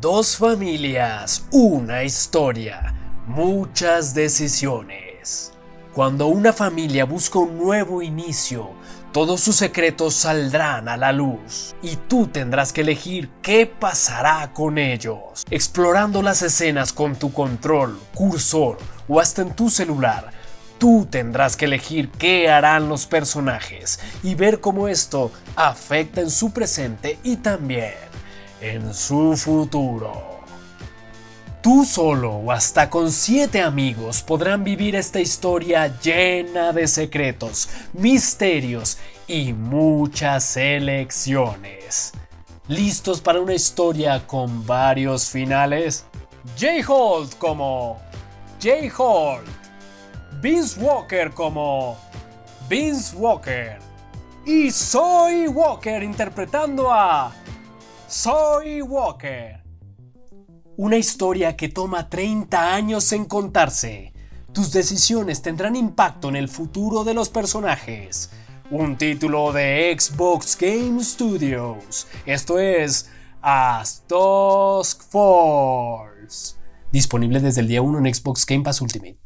Dos familias, una historia, muchas decisiones. Cuando una familia busca un nuevo inicio, todos sus secretos saldrán a la luz y tú tendrás que elegir qué pasará con ellos. Explorando las escenas con tu control, cursor o hasta en tu celular, tú tendrás que elegir qué harán los personajes y ver cómo esto afecta en su presente y también en su futuro. Tú solo o hasta con siete amigos podrán vivir esta historia llena de secretos, misterios y muchas elecciones. ¿Listos para una historia con varios finales? Jay Holt como Jay Holt, Vince Walker como Vince Walker y Soy Walker interpretando a Soy Walker. Una historia que toma 30 años en contarse. Tus decisiones tendrán impacto en el futuro de los personajes. Un título de Xbox Game Studios. Esto es As Dusk Force. Disponible desde el día 1 en Xbox Game Pass Ultimate.